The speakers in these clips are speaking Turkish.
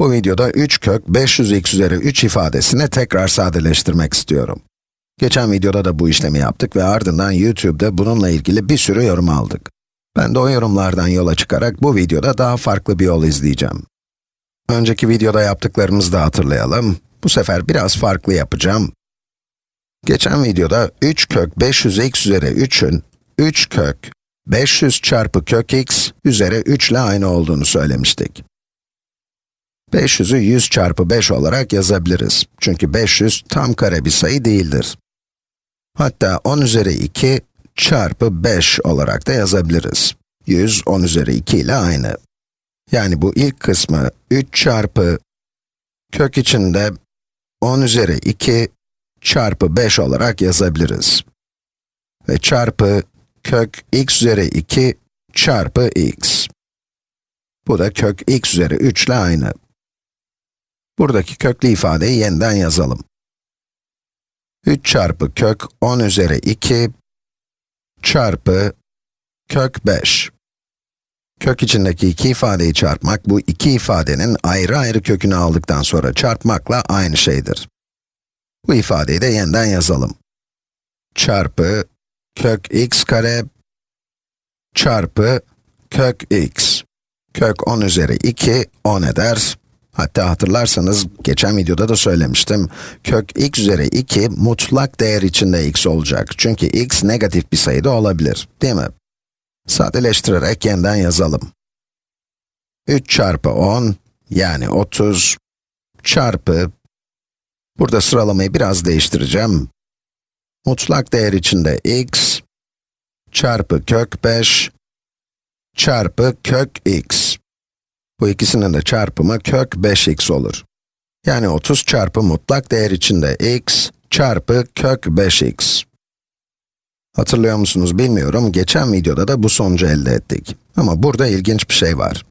Bu videoda 3 kök 500x üzeri 3 ifadesini tekrar sadeleştirmek istiyorum. Geçen videoda da bu işlemi yaptık ve ardından YouTube'da bununla ilgili bir sürü yorum aldık. Ben de o yorumlardan yola çıkarak bu videoda daha farklı bir yol izleyeceğim. Önceki videoda yaptıklarımızı da hatırlayalım. Bu sefer biraz farklı yapacağım. Geçen videoda 3 kök 500x üzeri 3'ün 3 kök 500 çarpı kök x üzeri 3 ile aynı olduğunu söylemiştik. 500'ü 100 çarpı 5 olarak yazabiliriz. Çünkü 500 tam kare bir sayı değildir. Hatta 10 üzeri 2 çarpı 5 olarak da yazabiliriz. 100, 10 üzeri 2 ile aynı. Yani bu ilk kısmı 3 çarpı kök içinde 10 üzeri 2 çarpı 5 olarak yazabiliriz. Ve çarpı kök x üzeri 2 çarpı x. Bu da kök x üzeri 3 ile aynı. Buradaki köklü ifadeyi yeniden yazalım. 3 çarpı kök 10 üzeri 2 çarpı kök 5. Kök içindeki iki ifadeyi çarpmak, bu iki ifadenin ayrı ayrı kökünü aldıktan sonra çarpmakla aynı şeydir. Bu ifadeyi de yeniden yazalım. Çarpı kök x kare çarpı kök x. Kök 10 üzeri 2, 10 eder. Hatta hatırlarsanız, geçen videoda da söylemiştim, kök x üzeri 2 mutlak değer içinde x olacak. Çünkü x negatif bir sayı da olabilir, değil mi? Sadeleştirerek yeniden yazalım. 3 çarpı 10, yani 30, çarpı, burada sıralamayı biraz değiştireceğim. Mutlak değer içinde x, çarpı kök 5, çarpı kök x. Bu ikisinin de çarpımı kök 5x olur. Yani 30 çarpı mutlak değer içinde x çarpı kök 5x. Hatırlıyor musunuz bilmiyorum, geçen videoda da bu sonucu elde ettik. Ama burada ilginç bir şey var.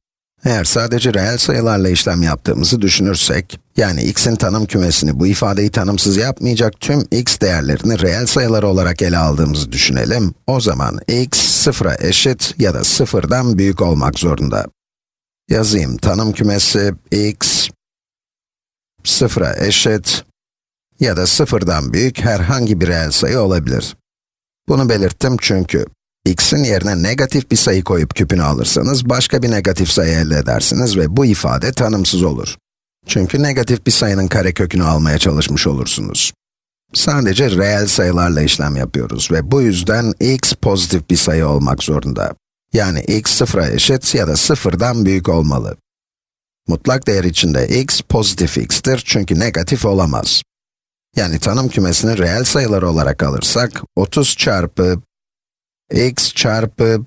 Eğer sadece reel sayılarla işlem yaptığımızı düşünürsek, yani x'in tanım kümesini bu ifadeyi tanımsız yapmayacak tüm x değerlerini reel sayılar olarak ele aldığımızı düşünelim, o zaman x sıfıra eşit ya da sıfırdan büyük olmak zorunda. Yazayım, tanım kümesi x sıfıra eşit ya da sıfırdan büyük herhangi bir reel sayı olabilir. Bunu belirttim çünkü x'in yerine negatif bir sayı koyup küpünü alırsanız başka bir negatif sayı elde edersiniz ve bu ifade tanımsız olur. Çünkü negatif bir sayının karekökünü almaya çalışmış olursunuz. Sadece reel sayılarla işlem yapıyoruz ve bu yüzden x pozitif bir sayı olmak zorunda. Yani x sıfıra eşit ya da sıfırdan büyük olmalı. Mutlak değer içinde x pozitif x'tir çünkü negatif olamaz. Yani tanım kümesini reel sayılar olarak alırsak, 30 çarpı x çarpı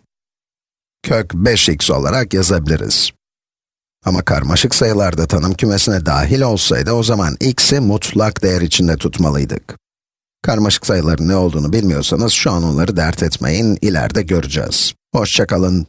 kök 5x olarak yazabiliriz. Ama karmaşık sayılarda tanım kümesine dahil olsaydı o zaman x'i mutlak değer içinde tutmalıydık. Karmaşık sayıların ne olduğunu bilmiyorsanız şu an onları dert etmeyin, ileride göreceğiz. Hoşçakalın.